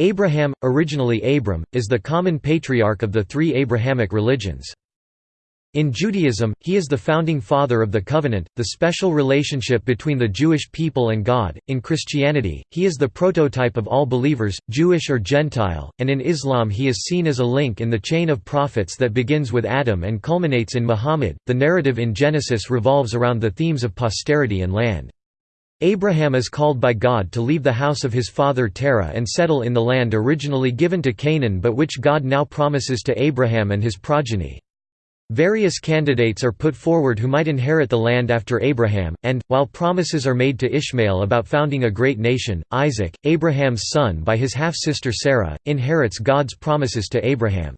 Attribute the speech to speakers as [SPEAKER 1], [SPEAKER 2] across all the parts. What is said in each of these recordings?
[SPEAKER 1] Abraham, originally Abram, is the common patriarch of the three Abrahamic religions. In Judaism, he is the founding father of the covenant, the special relationship between the Jewish people and God. In Christianity, he is the prototype of all believers, Jewish or Gentile, and in Islam, he is seen as a link in the chain of prophets that begins with Adam and culminates in Muhammad. The narrative in Genesis revolves around the themes of posterity and land. Abraham is called by God to leave the house of his father Terah and settle in the land originally given to Canaan but which God now promises to Abraham and his progeny. Various candidates are put forward who might inherit the land after Abraham, and, while promises are made to Ishmael about founding a great nation, Isaac, Abraham's son by his half-sister Sarah, inherits God's promises to Abraham.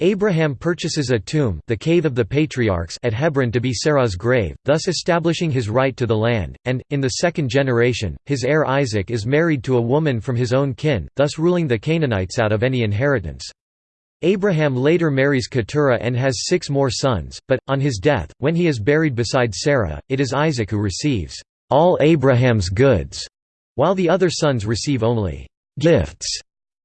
[SPEAKER 1] Abraham purchases a tomb the cave of the patriarchs at Hebron to be Sarah's grave, thus establishing his right to the land, and, in the second generation, his heir Isaac is married to a woman from his own kin, thus ruling the Canaanites out of any inheritance. Abraham later marries Keturah and has six more sons, but, on his death, when he is buried beside Sarah, it is Isaac who receives all Abraham's goods, while the other sons receive only gifts.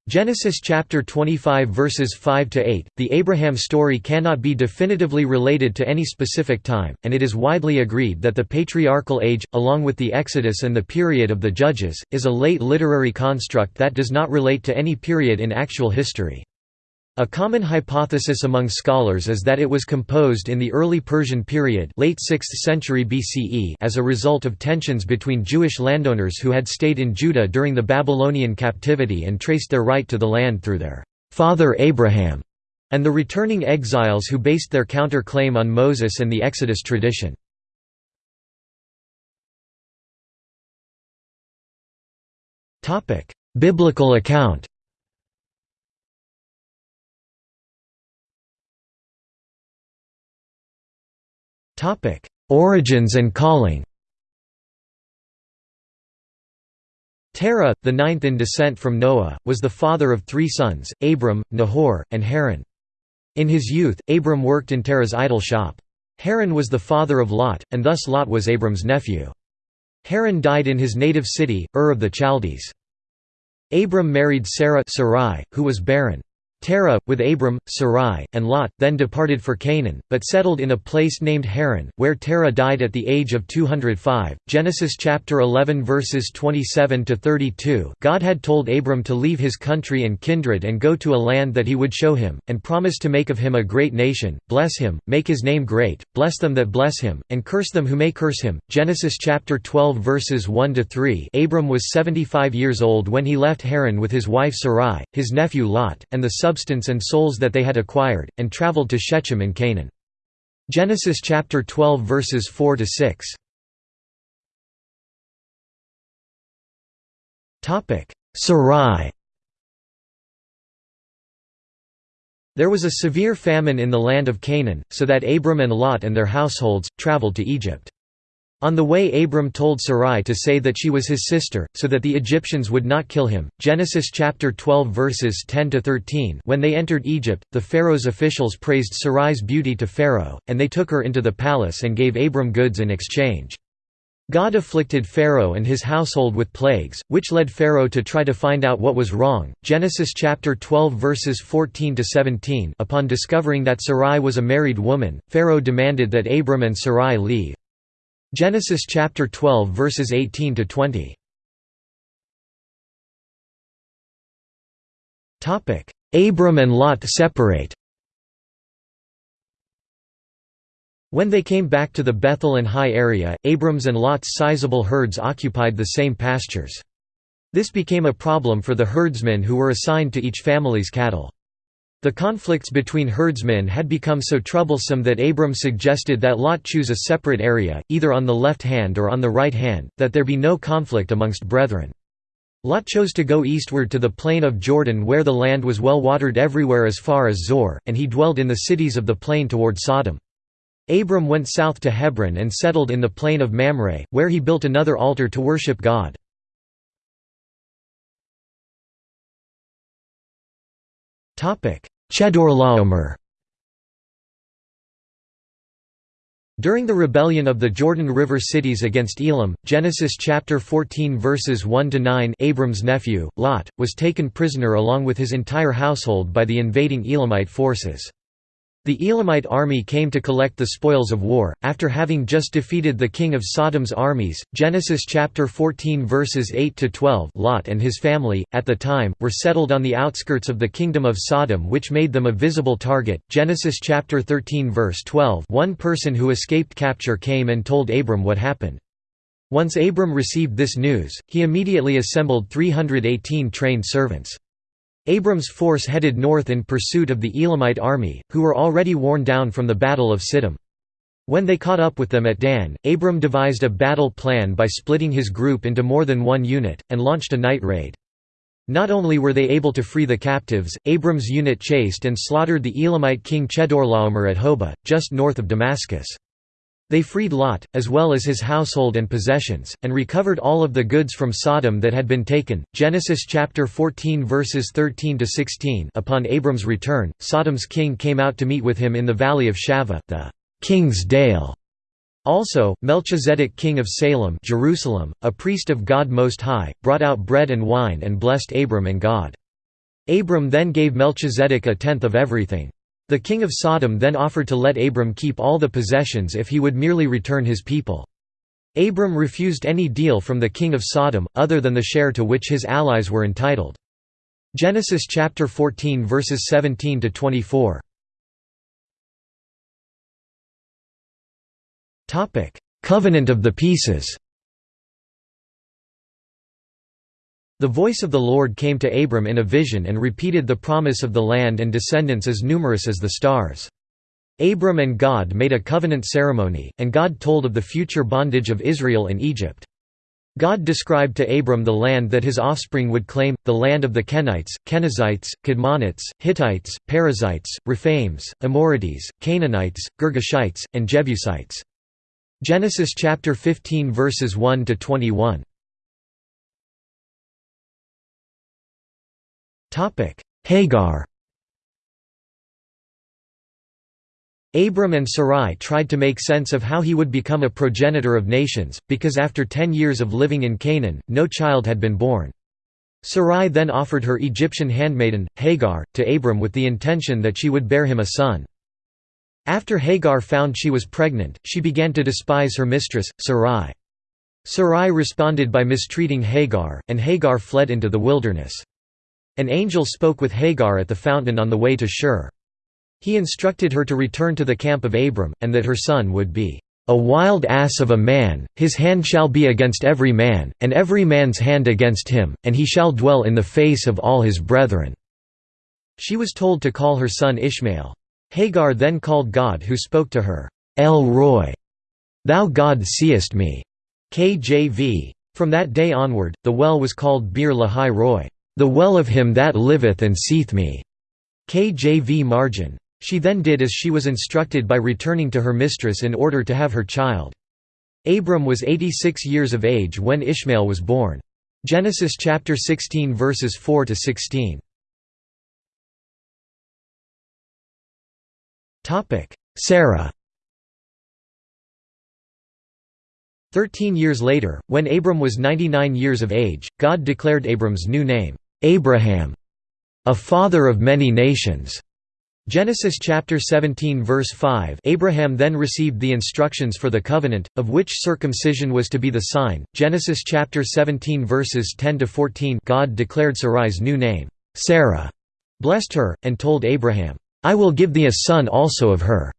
[SPEAKER 1] Genesis chapter 25 verses 5 to 8. The Abraham story cannot be definitively related to any specific time, and it is widely agreed that the patriarchal age, along with the Exodus and the period of the Judges, is a late literary construct that does not relate to any period in actual history. A common hypothesis among scholars is that it was composed in the early Persian period late 6th century BCE as a result of tensions between Jewish landowners who had stayed in Judah during the Babylonian captivity and traced their right to the land through their father Abraham, and the returning exiles who based their counter-claim on Moses and the Exodus tradition. Biblical account Origins and calling Terah, the ninth in descent from Noah, was the father of three sons, Abram, Nahor, and Haran. In his youth, Abram worked in Terah's idol shop. Haran was the father of Lot, and thus Lot was Abram's nephew. Haran died in his native city, Ur of the Chaldees. Abram married Sarah Sarai, who was barren. Terah, with Abram, Sarai, and Lot, then departed for Canaan, but settled in a place named Haran, where Terah died at the age of 205. Genesis chapter 11 verses 27 to 32. God had told Abram to leave his country and kindred and go to a land that he would show him, and promised to make of him a great nation, bless him, make his name great, bless them that bless him, and curse them who may curse him. Genesis chapter 12 verses 1 to 3. Abram was 75 years old when he left Haran with his wife Sarai, his nephew Lot, and the substance and souls that they had acquired, and traveled to Shechem in Canaan. Genesis chapter 12 verses 4 to 6. Topic: Sarai. There was a severe famine in the land of Canaan, so that Abram and Lot and their households traveled to Egypt. On the way Abram told Sarai to say that she was his sister, so that the Egyptians would not kill him. Genesis chapter 12 verses 10 to 13. When they entered Egypt, the Pharaoh's officials praised Sarai's beauty to Pharaoh, and they took her into the palace and gave Abram goods in exchange. God afflicted Pharaoh and his household with plagues, which led Pharaoh to try to find out what was wrong. Genesis chapter 12 verses 14 to 17. Upon discovering that Sarai was a married woman, Pharaoh demanded that Abram and Sarai leave. Genesis chapter 12 verses 18 to 20. Topic: Abram and Lot separate. When they came back to the Bethel and Hai area, Abram's and Lot's sizable herds occupied the same pastures. This became a problem for the herdsmen who were assigned to each family's cattle. The conflicts between herdsmen had become so troublesome that Abram suggested that Lot choose a separate area, either on the left hand or on the right hand, that there be no conflict amongst brethren. Lot chose to go eastward to the plain of Jordan where the land was well watered everywhere as far as Zoar, and he dwelled in the cities of the plain toward Sodom. Abram went south to Hebron and settled in the plain of Mamre, where he built another altar to worship God. Chedorlaomer During the rebellion of the Jordan River cities against Elam, Genesis chapter 14 verses 1 to 9, Abram's nephew, Lot, was taken prisoner along with his entire household by the invading Elamite forces. The Elamite army came to collect the spoils of war, after having just defeated the king of Sodom's armies. Genesis chapter 14 verses 8 to 12. Lot and his family, at the time, were settled on the outskirts of the kingdom of Sodom, which made them a visible target. Genesis chapter 13 verse 12. One person who escaped capture came and told Abram what happened. Once Abram received this news, he immediately assembled 318 trained servants. Abram's force headed north in pursuit of the Elamite army, who were already worn down from the Battle of Siddim. When they caught up with them at Dan, Abram devised a battle plan by splitting his group into more than one unit, and launched a night raid. Not only were they able to free the captives, Abram's unit chased and slaughtered the Elamite king Chedorlaomer at Hobah, just north of Damascus. They freed Lot, as well as his household and possessions, and recovered all of the goods from Sodom that had been taken. Genesis chapter 14 verses 13 to 16. Upon Abram's return, Sodom's king came out to meet with him in the valley of Shaveh, the king's dale. Also, Melchizedek king of Salem, Jerusalem, a priest of God Most High, brought out bread and wine and blessed Abram and God. Abram then gave Melchizedek a tenth of everything. The king of Sodom then offered to let Abram keep all the possessions if he would merely return his people. Abram refused any deal from the king of Sodom, other than the share to which his allies were entitled. Genesis chapter 14 verses 17 to 24. Topic: Covenant of the Pieces. The voice of the Lord came to Abram in a vision and repeated the promise of the land and descendants as numerous as the stars. Abram and God made a covenant ceremony, and God told of the future bondage of Israel in Egypt. God described to Abram the land that his offspring would claim, the land of the Kenites, Kenizzites, Kadmonites, Hittites, Perizzites, Rephaims, Amorites, Canaanites, Girgashites, and Jebusites. Genesis chapter 15 verses 1 to 21. Hagar Abram and Sarai tried to make sense of how he would become a progenitor of nations, because after ten years of living in Canaan, no child had been born. Sarai then offered her Egyptian handmaiden, Hagar, to Abram with the intention that she would bear him a son. After Hagar found she was pregnant, she began to despise her mistress, Sarai. Sarai responded by mistreating Hagar, and Hagar fled into the wilderness. An angel spoke with Hagar at the fountain on the way to Shur. He instructed her to return to the camp of Abram, and that her son would be a wild ass of a man, his hand shall be against every man, and every man's hand against him, and he shall dwell in the face of all his brethren." She was told to call her son Ishmael. Hagar then called God who spoke to her, El Roi, Thou God seest me. KJV. From that day onward, the well was called Bir Lahai Roi the well of him that liveth and seeth me." KJV margin. She then did as she was instructed by returning to her mistress in order to have her child. Abram was 86 years of age when Ishmael was born. Genesis chapter 16 verses 4 to 16. Topic: Sarah Thirteen years later, when Abram was 99 years of age, God declared Abram's new name, Abraham, a father of many nations. Genesis chapter 17 verse 5 Abraham then received the instructions for the covenant, of which circumcision was to be the sign. Genesis chapter 17 verses 10 to 14 God declared Sarai's new name, Sarah, blessed her, and told Abraham, I will give thee a son also of her.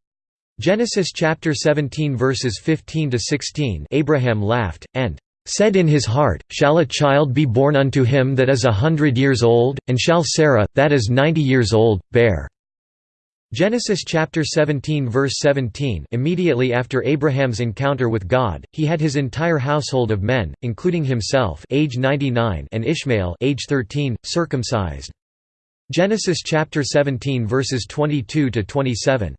[SPEAKER 1] Genesis chapter 17 verses 15 to 16 Abraham laughed, and said in his heart, Shall a child be born unto him that is a hundred years old, and shall Sarah, that is ninety years old, bear?" Genesis chapter 17 verse 17 Immediately after Abraham's encounter with God, he had his entire household of men, including himself age 99 and Ishmael age 13, circumcised. Genesis chapter 17 verses 22 to 27.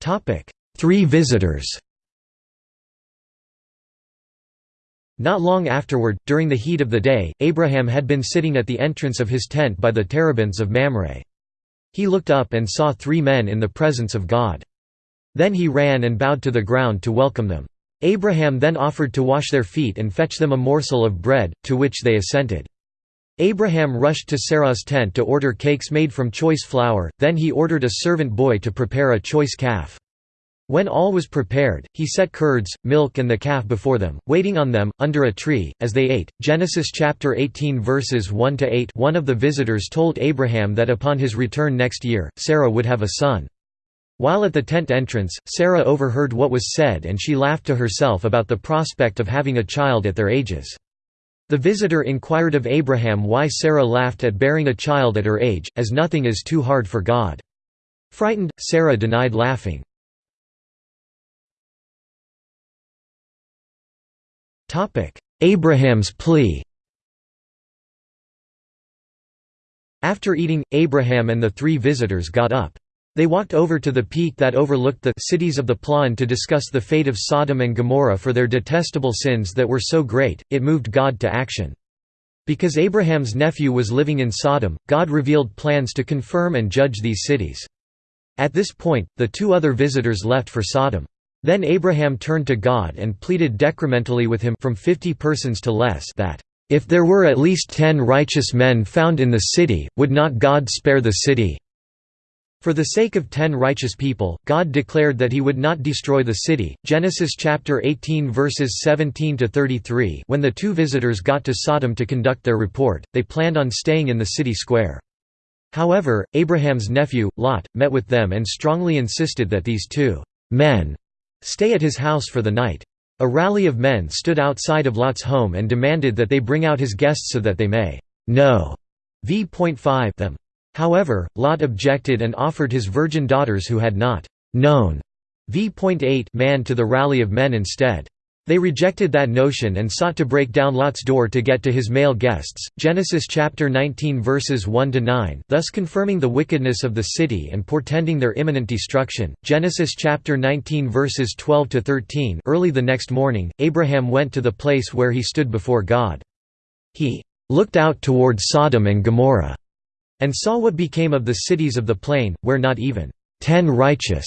[SPEAKER 1] Topic: Three visitors Not long afterward, during the heat of the day, Abraham had been sitting at the entrance of his tent by the terebinths of Mamre. He looked up and saw three men in the presence of God. Then he ran and bowed to the ground to welcome them. Abraham then offered to wash their feet and fetch them a morsel of bread, to which they assented. Abraham rushed to Sarah's tent to order cakes made from choice flour, then he ordered a servant boy to prepare a choice calf. When all was prepared, he set curds, milk and the calf before them, waiting on them, under a tree, as they ate. Genesis chapter 18 verses 1 to 8 One of the visitors told Abraham that upon his return next year, Sarah would have a son. While at the tent entrance, Sarah overheard what was said and she laughed to herself about the prospect of having a child at their ages. The visitor inquired of Abraham why Sarah laughed at bearing a child at her age, as nothing is too hard for God. Frightened, Sarah denied laughing. Abraham's plea After eating, Abraham and the three visitors got up. They walked over to the peak that overlooked the cities of the plain to discuss the fate of Sodom and Gomorrah for their detestable sins that were so great, it moved God to action. Because Abraham's nephew was living in Sodom, God revealed plans to confirm and judge these cities. At this point, the two other visitors left for Sodom. Then Abraham turned to God and pleaded decrementally with him from fifty persons to less that, "...if there were at least ten righteous men found in the city, would not God spare the city?" For the sake of ten righteous people, God declared that he would not destroy the city. Genesis chapter 18 verses 17 to 33. When the two visitors got to Sodom to conduct their report, they planned on staying in the city square. However, Abraham's nephew, Lot, met with them and strongly insisted that these two men stay at his house for the night. A rally of men stood outside of Lot's home and demanded that they bring out his guests so that they may know v.5 them. However, Lot objected and offered his virgin daughters who had not known v.8 man to the rally of men instead. They rejected that notion and sought to break down Lot's door to get to his male guests. Genesis chapter 19 verses 1 to 9, thus confirming the wickedness of the city and portending their imminent destruction. Genesis chapter 19 verses 12 to 13. Early the next morning, Abraham went to the place where he stood before God. He looked out toward Sodom and Gomorrah and saw what became of the cities of the plain, where not even ten righteous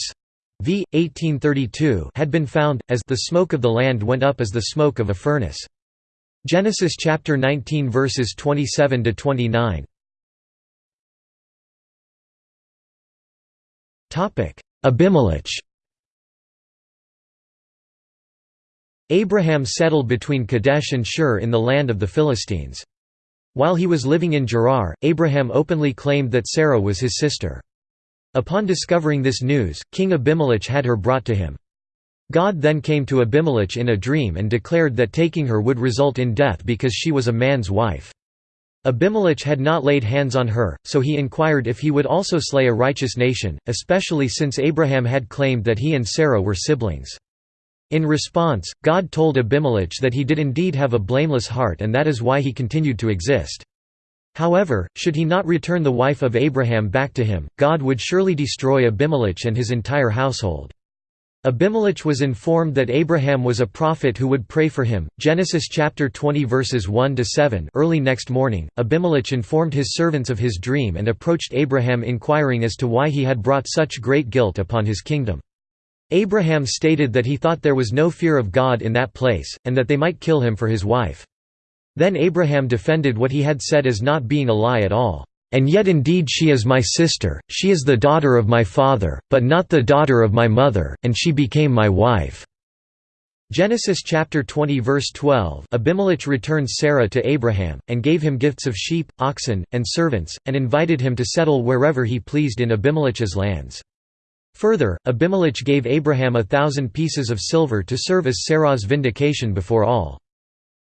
[SPEAKER 1] v. 1832 had been found, as the smoke of the land went up as the smoke of a furnace. Genesis chapter 19 verses 27 to 29. Topic: Abimelech. Abraham settled between Kadesh and Shur in the land of the Philistines. While he was living in Gerar, Abraham openly claimed that Sarah was his sister. Upon discovering this news, King Abimelech had her brought to him. God then came to Abimelech in a dream and declared that taking her would result in death because she was a man's wife. Abimelech had not laid hands on her, so he inquired if he would also slay a righteous nation, especially since Abraham had claimed that he and Sarah were siblings. In response, God told Abimelech that he did indeed have a blameless heart and that is why he continued to exist. However, should he not return the wife of Abraham back to him, God would surely destroy Abimelech and his entire household. Abimelech was informed that Abraham was a prophet who would pray for him. Genesis chapter 20 verses 1 to 7. Early next morning, Abimelech informed his servants of his dream and approached Abraham inquiring as to why he had brought such great guilt upon his kingdom. Abraham stated that he thought there was no fear of God in that place, and that they might kill him for his wife. Then Abraham defended what he had said as not being a lie at all. And yet indeed she is my sister, she is the daughter of my father, but not the daughter of my mother, and she became my wife." Genesis chapter 20 verse 12 Abimelech returned Sarah to Abraham, and gave him gifts of sheep, oxen, and servants, and invited him to settle wherever he pleased in Abimelech's lands. Further, Abimelech gave Abraham a thousand pieces of silver to serve as Sarah's vindication before all.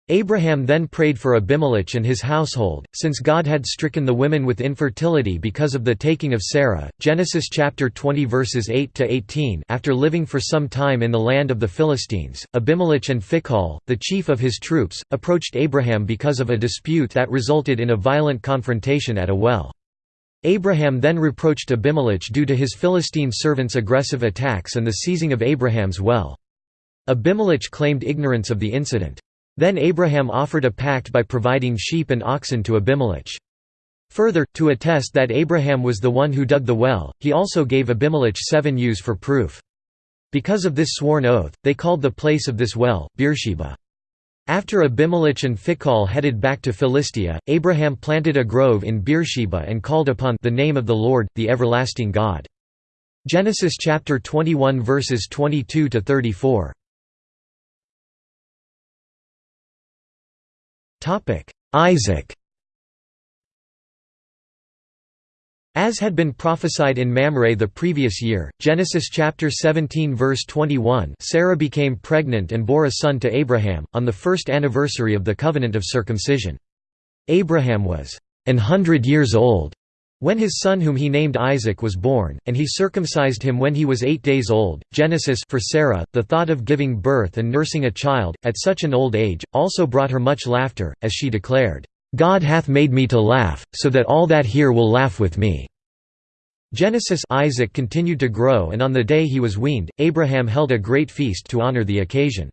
[SPEAKER 1] Abraham then prayed for Abimelech and his household, since God had stricken the women with infertility because of the taking of Sarah. Genesis chapter 20 verses 8 to 18. After living for some time in the land of the Philistines, Abimelech and Phicol, the chief of his troops, approached Abraham because of a dispute that resulted in a violent confrontation at a well. Abraham then reproached Abimelech due to his Philistine servants' aggressive attacks and the seizing of Abraham's well. Abimelech claimed ignorance of the incident. Then Abraham offered a pact by providing sheep and oxen to Abimelech. Further, to attest that Abraham was the one who dug the well, he also gave Abimelech seven ewes for proof. Because of this sworn oath, they called the place of this well, Beersheba. After Abimelech and Phicol headed back to Philistia, Abraham planted a grove in Beersheba and called upon the name of the Lord, the everlasting God. Genesis chapter 21 verses 22 to 34. Topic: Isaac As had been prophesied in Mamre the previous year, Genesis chapter 17 verse 21 Sarah became pregnant and bore a son to Abraham, on the first anniversary of the covenant of circumcision. Abraham was an hundred years old when his son whom he named Isaac was born, and he circumcised him when he was eight days old. Genesis for Sarah, the thought of giving birth and nursing a child, at such an old age, also brought her much laughter, as she declared, God hath made me to laugh, so that all that hear will laugh with me." Genesis Isaac continued to grow and on the day he was weaned, Abraham held a great feast to honor the occasion.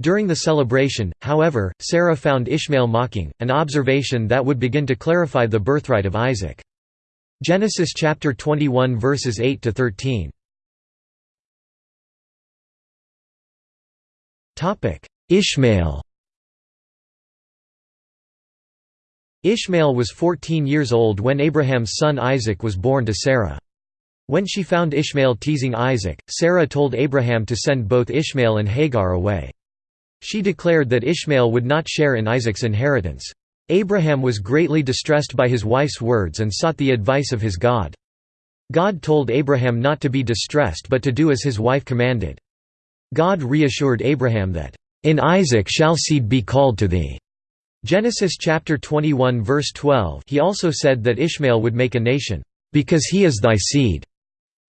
[SPEAKER 1] During the celebration, however, Sarah found Ishmael mocking, an observation that would begin to clarify the birthright of Isaac. Genesis chapter 21 verses 8 to 13. Topic: Ishmael Ishmael was 14 years old when Abraham's son Isaac was born to Sarah. When she found Ishmael teasing Isaac, Sarah told Abraham to send both Ishmael and Hagar away. She declared that Ishmael would not share in Isaac's inheritance. Abraham was greatly distressed by his wife's words and sought the advice of his God. God told Abraham not to be distressed but to do as his wife commanded. God reassured Abraham that, "...in Isaac shall seed be called to thee." Genesis chapter 21 verse 12 he also said that Ishmael would make a nation, "...because he is thy seed."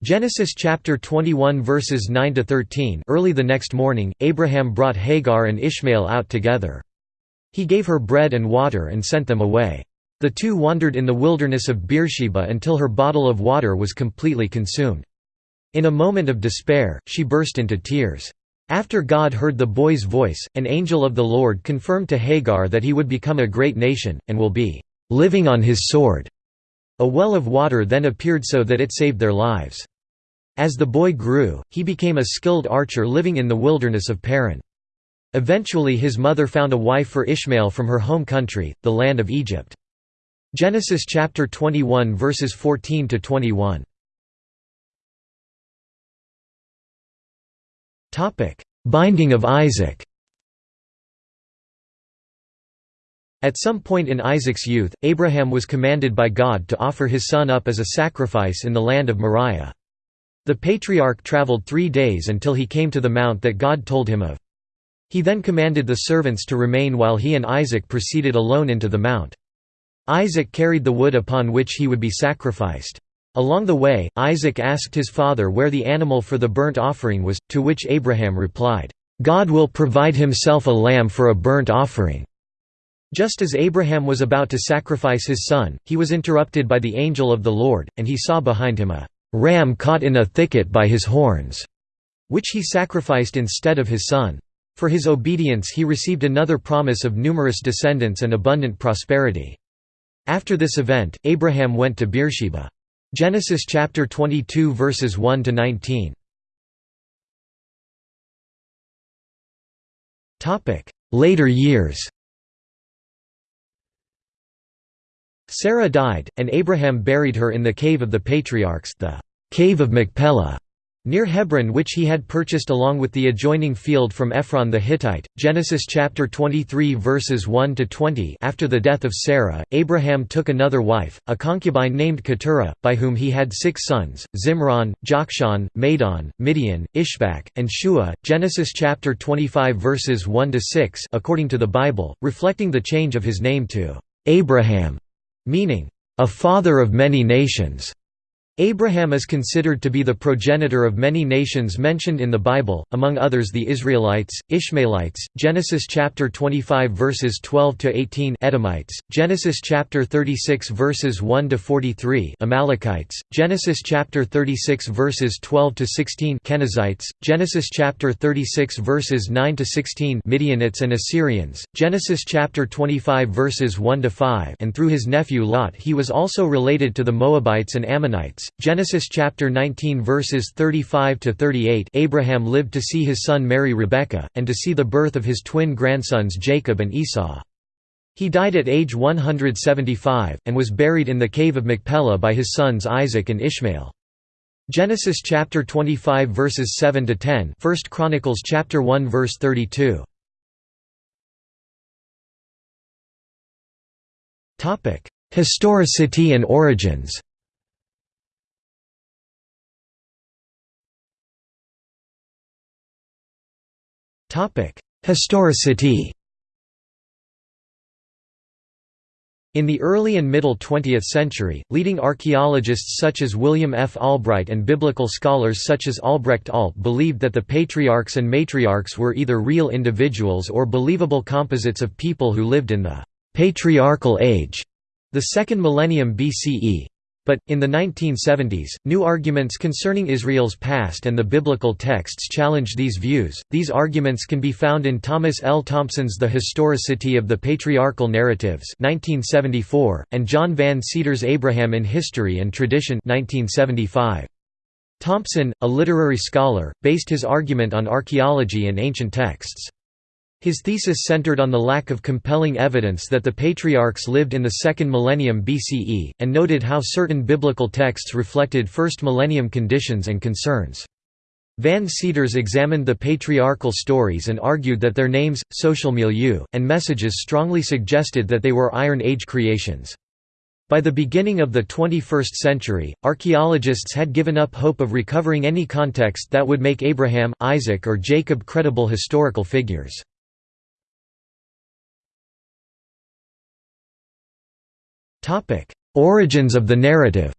[SPEAKER 1] Genesis chapter 21 verses 9 to 13. Early the next morning, Abraham brought Hagar and Ishmael out together. He gave her bread and water and sent them away. The two wandered in the wilderness of Beersheba until her bottle of water was completely consumed. In a moment of despair, she burst into tears. After God heard the boy's voice, an angel of the Lord confirmed to Hagar that he would become a great nation, and will be living on his sword. A well of water then appeared so that it saved their lives. As the boy grew, he became a skilled archer living in the wilderness of Paran. Eventually his mother found a wife for Ishmael from her home country, the land of Egypt. Genesis chapter 21 verses 14 to 21. Topic: Binding of Isaac. At some point in Isaac's youth, Abraham was commanded by God to offer his son up as a sacrifice in the land of Moriah. The patriarch traveled three days until he came to the mount that God told him of. He then commanded the servants to remain while he and Isaac proceeded alone into the mount. Isaac carried the wood upon which he would be sacrificed. Along the way, Isaac asked his father where the animal for the burnt offering was, to which Abraham replied, "'God will provide himself a lamb for a burnt offering.' Just as Abraham was about to sacrifice his son, he was interrupted by the angel of the Lord, and he saw behind him a ram caught in a thicket by his horns, which he sacrificed instead of his son. For his obedience he received another promise of numerous descendants and abundant prosperity. After this event, Abraham went to Beersheba. Genesis chapter 22 verses 1 to 19. Topic: Later years. Sarah died, and Abraham buried her in the cave of the patriarchs, the cave of Machpelah near Hebron which he had purchased along with the adjoining field from Ephron the Hittite. Genesis chapter 23 verses 1 to 20. After the death of Sarah, Abraham took another wife, a concubine named Keturah, by whom he had six sons: Zimran, Jokshan, Medan, Midian, Ishbak, and Shua. Genesis chapter 25 verses 1 to 6, according to the Bible, reflecting the change of his name to Abraham, meaning a father of many nations. Abraham is considered to be the progenitor of many nations mentioned in the Bible, among others the Israelites, Ishmaelites, Genesis chapter 25 verses 12 to 18 Edomites, Genesis chapter 36 verses 1 to 43 Amalekites, Genesis chapter 36 verses 12 to 16 Kenizzites, Genesis chapter 36 verses 9 to 16 Midianites and Assyrians, Genesis chapter 25 verses 1 to 5 and through his nephew Lot he was also related to the Moabites and Ammonites. Genesis chapter 19 verses 35 to 38 Abraham lived to see his son marry Rebekah and to see the birth of his twin grandsons Jacob and Esau. He died at age 175 and was buried in the cave of Machpelah by his sons Isaac and Ishmael. Genesis chapter 25 verses 7 to 10 1 Chronicles chapter 1 verse 32 Topic Historicity and origins Historicity In the early and middle 20th century, leading archaeologists such as William F. Albright and biblical scholars such as Albrecht Alt believed that the patriarchs and matriarchs were either real individuals or believable composites of people who lived in the «patriarchal age», the second millennium BCE. But, in the 1970s, new arguments concerning Israel's past and the biblical texts challenge these views. These arguments can be found in Thomas L. Thompson's The Historicity of the Patriarchal Narratives 1974, and John Van Seters' Abraham in History and Tradition 1975. Thompson, a literary scholar, based his argument on archaeology and ancient texts. His thesis centered on the lack of compelling evidence that the patriarchs lived in the second millennium BCE, and noted how certain biblical texts reflected first millennium conditions and concerns. Van Seters examined the patriarchal stories and argued that their names, social milieu, and messages strongly suggested that they were Iron Age creations. By the beginning of the 21st century, archaeologists had given up hope of recovering any context that would make Abraham, Isaac or Jacob credible historical figures. Origins of the narrative.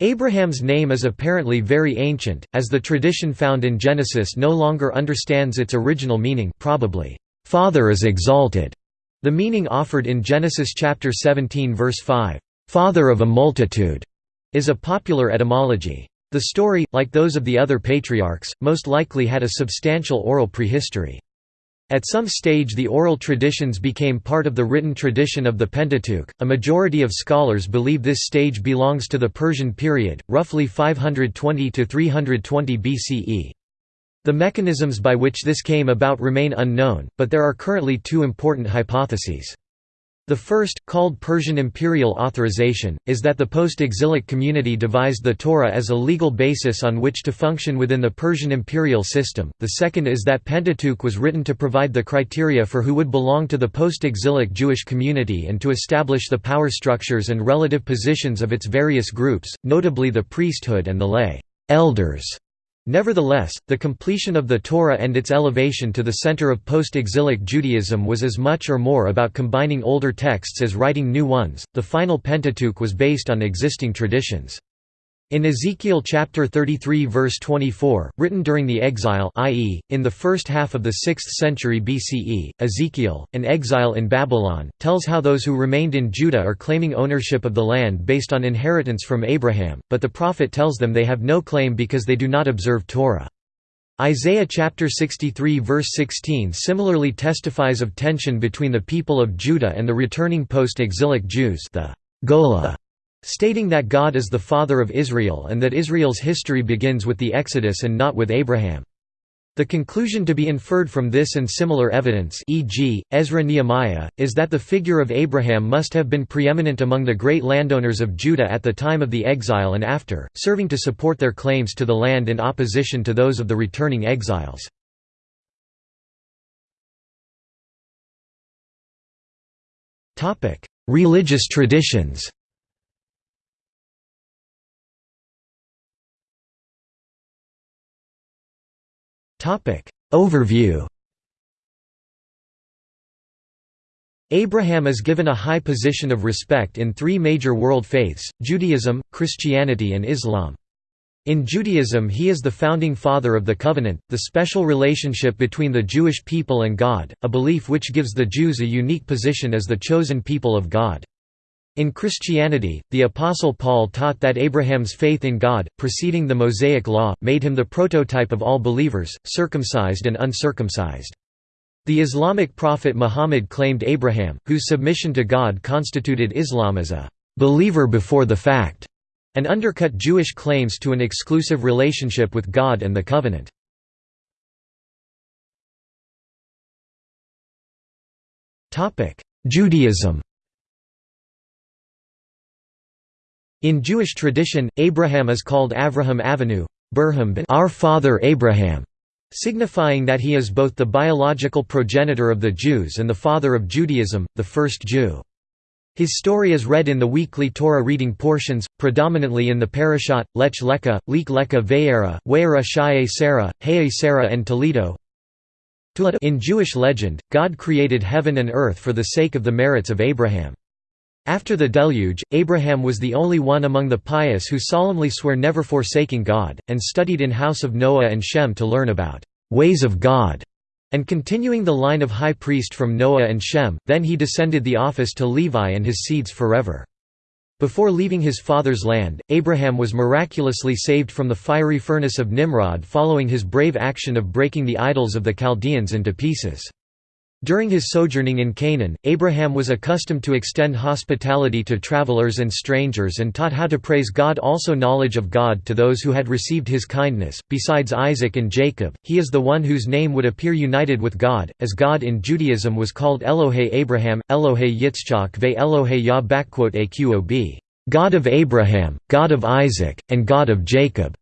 [SPEAKER 1] Abraham's name is apparently very ancient, as the tradition found in Genesis no longer understands its original meaning probably, "'Father is exalted'", the meaning offered in Genesis chapter 17 verse 5, "'Father of a multitude' is a popular etymology. The story, like those of the other patriarchs, most likely had a substantial oral prehistory. At some stage the oral traditions became part of the written tradition of the Pentateuch. A majority of scholars believe this stage belongs to the Persian period, roughly 520 to 320 BCE. The mechanisms by which this came about remain unknown, but there are currently two important hypotheses. The first, called Persian imperial authorization, is that the post-exilic community devised the Torah as a legal basis on which to function within the Persian imperial system. The second is that Pentateuch was written to provide the criteria for who would belong to the post-exilic Jewish community and to establish the power structures and relative positions of its various groups, notably the priesthood and the lay elders. Nevertheless, the completion of the Torah and its elevation to the center of post-exilic Judaism was as much or more about combining older texts as writing new ones. The final Pentateuch was based on existing traditions. In Ezekiel chapter 33 verse 24, written during the exile i.e., in the first half of the 6th century BCE, Ezekiel, an exile in Babylon, tells how those who remained in Judah are claiming ownership of the land based on inheritance from Abraham, but the prophet tells them they have no claim because they do not observe Torah. Isaiah chapter 63 verse 16 similarly testifies of tension between the people of Judah and the returning post-exilic Jews the Gola stating that God is the father of Israel and that Israel's history begins with the Exodus and not with Abraham. The conclusion to be inferred from this and similar evidence e.g., Ezra-Nehemiah, is that the figure of Abraham must have been preeminent among the great landowners of Judah at the time of the exile and after, serving to support their claims to the land in opposition to those of the returning exiles. Religious traditions Topic Overview Abraham is given a high position of respect in three major world faiths, Judaism, Christianity and Islam. In Judaism he is the founding father of the covenant, the special relationship between the Jewish people and God, a belief which gives the Jews a unique position as the chosen people of God. In Christianity, the Apostle Paul taught that Abraham's faith in God, preceding the Mosaic Law, made him the prototype of all believers, circumcised and uncircumcised. The Islamic prophet Muhammad claimed Abraham, whose submission to God constituted Islam as a believer before the fact and undercut Jewish claims to an exclusive relationship with God and the covenant. Judaism In Jewish tradition, Abraham is called Avraham Avinu, our father Abraham, signifying that he is both the biological progenitor of the Jews and the father of Judaism, the first Jew. His story is read in the weekly Torah reading portions, predominantly in the Parashat, Lech Lecha, Leek Lecha Ve'era, We'era Shaye Sarah, Heye Sarah and Toledo. In Jewish legend, God created heaven and earth for the sake of the merits of Abraham. After the deluge, Abraham was the only one among the pious who solemnly swear never forsaking God, and studied in house of Noah and Shem to learn about ways of God and continuing the line of high priest from Noah and Shem, then he descended the office to Levi and his seeds forever. Before leaving his father's land, Abraham was miraculously saved from the fiery furnace of Nimrod following his brave action of breaking the idols of the Chaldeans into pieces. During his sojourning in Canaan, Abraham was accustomed to extend hospitality to travelers and strangers and taught how to praise God also knowledge of God to those who had received his kindness. Besides Isaac and Jacob, he is the one whose name would appear united with God, as God in Judaism was called Elohe Abraham, Elohe Yitzchak ve Elohe Yah Aqob, God of Abraham, God of Isaac, and God of Jacob,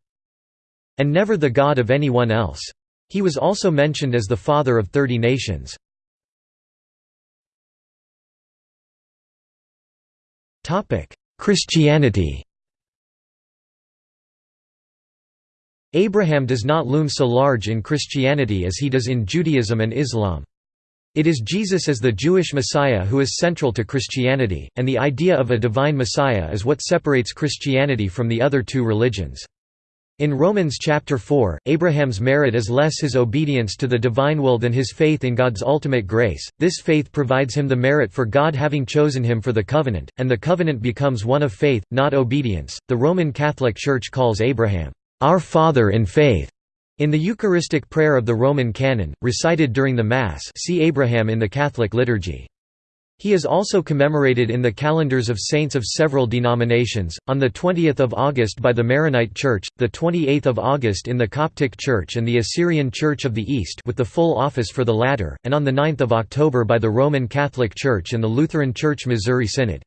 [SPEAKER 1] and never the God of anyone else. He was also mentioned as the father of thirty nations. Christianity Abraham does not loom so large in Christianity as he does in Judaism and Islam. It is Jesus as the Jewish Messiah who is central to Christianity, and the idea of a divine Messiah is what separates Christianity from the other two religions. In Romans chapter 4, Abraham's merit is less his obedience to the divine will than his faith in God's ultimate grace. This faith provides him the merit for God having chosen him for the covenant, and the covenant becomes one of faith, not obedience. The Roman Catholic Church calls Abraham, our father in faith. In the Eucharistic prayer of the Roman canon, recited during the Mass, see Abraham in the Catholic liturgy. He is also commemorated in the calendars of saints of several denominations, on 20 August by the Maronite Church, 28 August in the Coptic Church and the Assyrian Church of the East with the full office for the latter, and on 9 October by the Roman Catholic Church and the Lutheran Church Missouri Synod.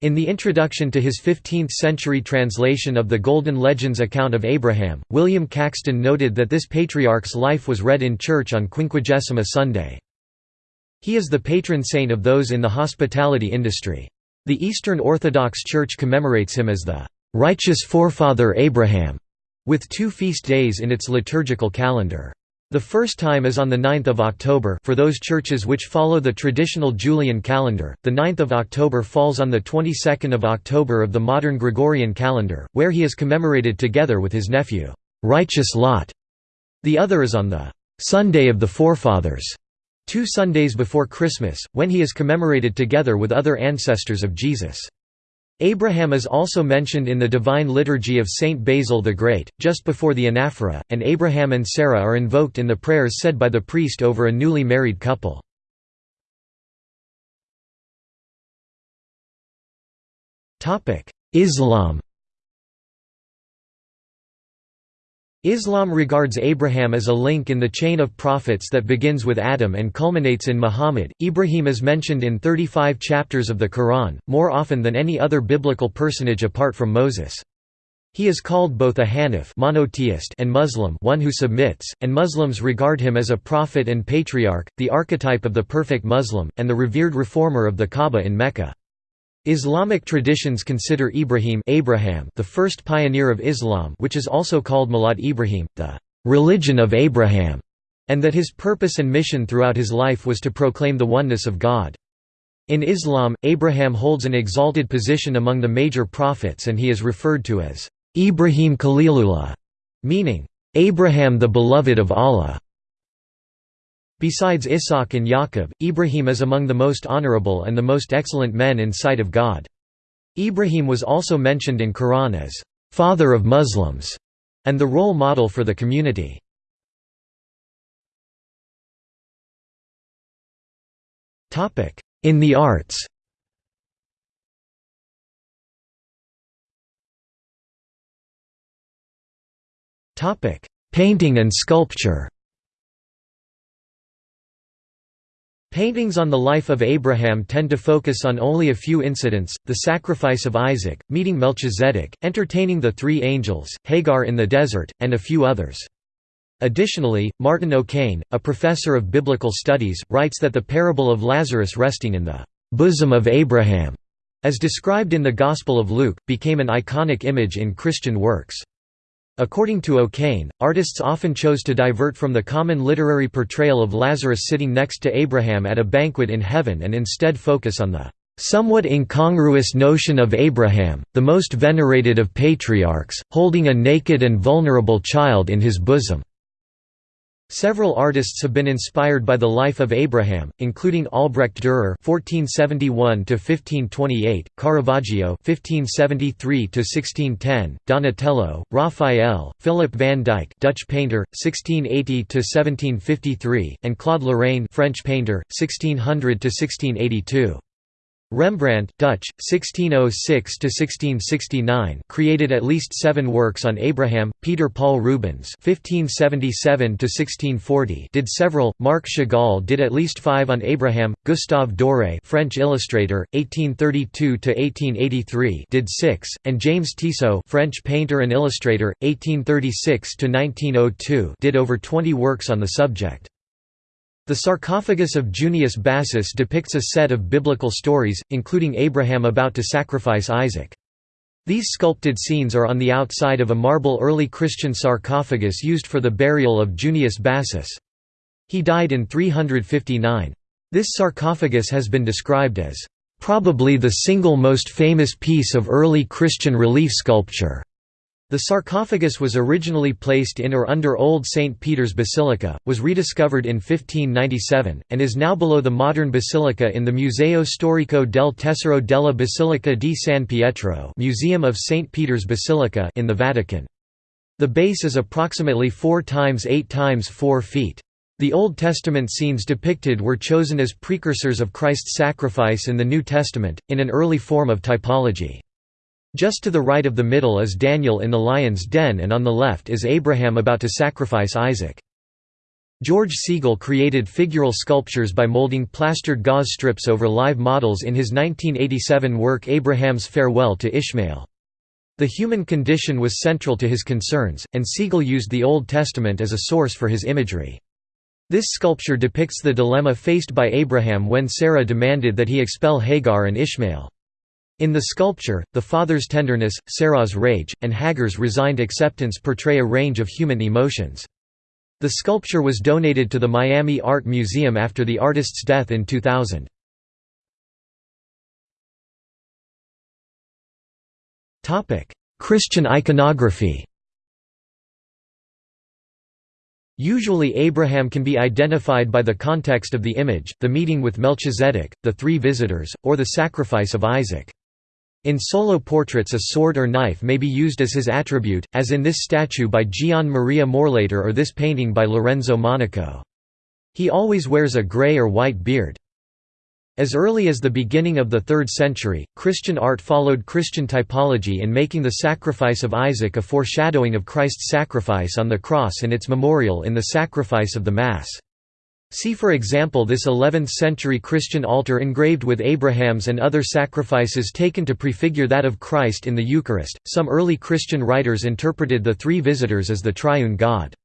[SPEAKER 1] In the introduction to his 15th-century translation of the Golden Legends account of Abraham, William Caxton noted that this patriarch's life was read in church on Quinquagesima Sunday. He is the patron saint of those in the hospitality industry. The Eastern Orthodox Church commemorates him as the righteous forefather Abraham, with two feast days in its liturgical calendar. The first time is on 9 October for those churches which follow the traditional Julian calendar, the 9th of October falls on the 22nd of October of the modern Gregorian calendar, where he is commemorated together with his nephew, righteous Lot. The other is on the Sunday of the Forefathers, Two Sundays before Christmas, when he is commemorated together with other ancestors of Jesus. Abraham is also mentioned in the Divine Liturgy of Saint Basil the Great, just before the anaphora, and Abraham and Sarah are invoked in the prayers said by the priest over a newly married couple. Islam Islam regards Abraham as a link in the chain of prophets that begins with Adam and culminates in Muhammad. Ibrahim is mentioned in 35 chapters of the Quran, more often than any other biblical personage apart from Moses. He is called both a Hanif monotheist and Muslim one who submits, and Muslims regard him as a prophet and patriarch, the archetype of the perfect Muslim, and the revered reformer of the Kaaba in Mecca. Islamic traditions consider Ibrahim Abraham the first pioneer of Islam which is also called Millat Ibrahim, the «religion of Abraham», and that his purpose and mission throughout his life was to proclaim the oneness of God. In Islam, Abraham holds an exalted position among the major prophets and he is referred to as Ibrahim Khalilullah, meaning, Abraham the beloved of Allah. Besides Ishaq and Yaqub, Ibrahim is among the most honorable and the most excellent men in sight of God. Ibrahim was also mentioned in Quran as, "...father of Muslims", and the role model for the community. In the arts Painting and sculpture Paintings on the life of Abraham tend to focus on only a few incidents, the sacrifice of Isaac, meeting Melchizedek, entertaining the three angels, Hagar in the desert, and a few others. Additionally, Martin O'Kane, a professor of biblical studies, writes that the parable of Lazarus resting in the bosom of Abraham, as described in the Gospel of Luke, became an iconic image in Christian works. According to O'Kane, artists often chose to divert from the common literary portrayal of Lazarus sitting next to Abraham at a banquet in heaven and instead focus on the somewhat incongruous notion of Abraham, the most venerated of patriarchs, holding a naked and vulnerable child in his bosom. Several artists have been inspired by the life of Abraham, including Albrecht Dürer (1471–1528), Caravaggio (1573–1610), Donatello, Raphael, Philip van Dyck, Dutch painter, 1680–1753, and Claude Lorrain French painter, 1600–1682. Rembrandt Dutch, 1606–1669 created at least seven works on Abraham, Peter Paul Rubens (1577–1640) did several, Marc Chagall did at least five on Abraham, Gustave Doré French illustrator, 1832–1883 did six, and James Tissot French painter and illustrator, 1836–1902 did over 20 works on the subject. The sarcophagus of Junius Bassus depicts a set of biblical stories, including Abraham about to sacrifice Isaac. These sculpted scenes are on the outside of a marble early Christian sarcophagus used for the burial of Junius Bassus. He died in 359. This sarcophagus has been described as, "...probably the single most famous piece of early Christian relief sculpture." The sarcophagus was originally placed in or under Old St. Peter's Basilica, was rediscovered in 1597, and is now below the modern basilica in the Museo Storico del Tesoro della Basilica di San Pietro Museum of St. Peter's Basilica in the Vatican. The base is approximately 4 times 8 times 4 feet. The Old Testament scenes depicted were chosen as precursors of Christ's sacrifice in the New Testament, in an early form of typology. Just to the right of the middle is Daniel in the lion's den and on the left is Abraham about to sacrifice Isaac. George Segal created figural sculptures by molding plastered gauze strips over live models in his 1987 work Abraham's Farewell to Ishmael. The human condition was central to his concerns, and Segal used the Old Testament as a source for his imagery. This sculpture depicts the dilemma faced by Abraham when Sarah demanded that he expel Hagar and Ishmael. In the sculpture, the father's tenderness, Sarah's rage, and Hagar's resigned acceptance portray a range of human emotions. The sculpture was donated to the Miami Art Museum after the artist's death in 2000. Christian iconography Usually Abraham can be identified by the context of the image, the meeting with Melchizedek, the three visitors, or the sacrifice of Isaac. In solo portraits a sword or knife may be used as his attribute, as in this statue by Gian Maria Morlaiter or this painting by Lorenzo Monaco. He always wears a grey or white beard. As early as the beginning of the 3rd century, Christian art followed Christian typology in making the sacrifice of Isaac a foreshadowing of Christ's sacrifice on the cross and its memorial in the sacrifice of the Mass. See for example this 11th-century Christian altar engraved with Abraham's and other sacrifices taken to prefigure that of Christ in the Eucharist. Some early Christian writers interpreted the three visitors as the triune God.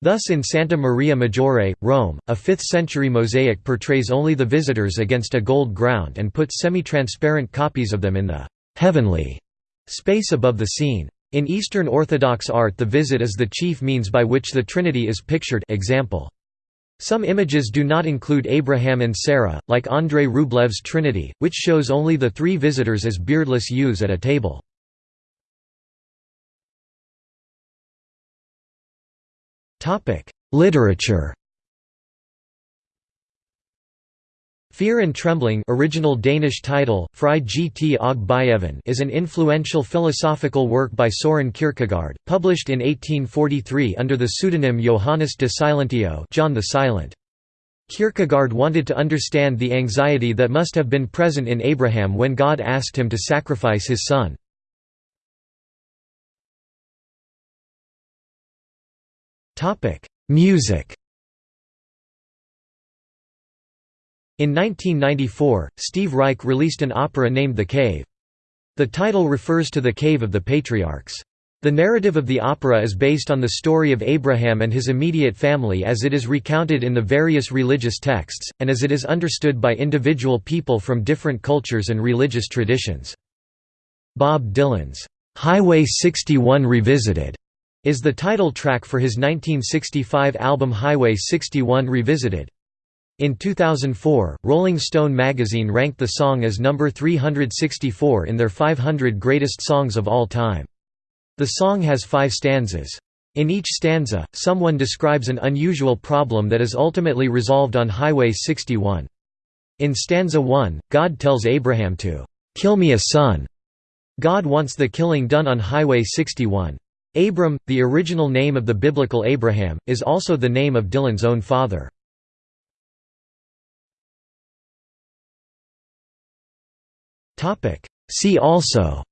[SPEAKER 1] Thus in Santa Maria Maggiore, Rome, a 5th-century mosaic portrays only the visitors against a gold ground and puts semi-transparent copies of them in the heavenly space above the scene. In Eastern Orthodox art the visit is the chief means by which the Trinity is pictured example. Some images do not include Abraham and Sarah, like Andrei Rublev's Trinity, which shows only the three visitors as beardless youths at a table. Literature Fear and Trembling original Danish title, Gt og is an influential philosophical work by Soren Kierkegaard, published in 1843 under the pseudonym Johannes de Silentio John the Silent. Kierkegaard wanted to understand the anxiety that must have been present in Abraham when God asked him to sacrifice his son. Music In 1994, Steve Reich released an opera named The Cave. The title refers to the Cave of the Patriarchs. The narrative of the opera is based on the story of Abraham and his immediate family as it is recounted in the various religious texts, and as it is understood by individual people from different cultures and religious traditions. Bob Dylan's, "'Highway 61 Revisited' is the title track for his 1965 album Highway 61 Revisited. In 2004, Rolling Stone magazine ranked the song as number 364 in their 500 greatest songs of all time. The song has five stanzas. In each stanza, someone describes an unusual problem that is ultimately resolved on Highway 61. In stanza 1, God tells Abraham to, "'Kill me a son'". God wants the killing done on Highway 61. Abram, the original name of the biblical Abraham, is also the name of Dylan's own father. See also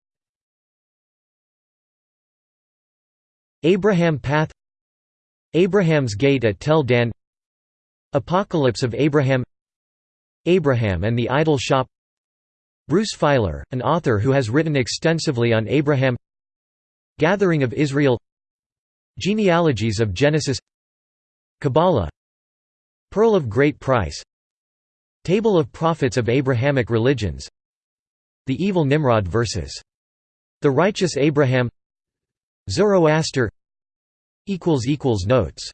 [SPEAKER 1] Abraham Path Abraham's Gate at Tel Dan Apocalypse of Abraham Abraham and the Idol Shop Bruce Feiler, an author who has written extensively on Abraham Gathering of Israel Genealogies of Genesis Kabbalah Pearl of Great Price Table of Prophets of Abrahamic Religions the evil Nimrod versus the righteous Abraham. Zoroaster. Notes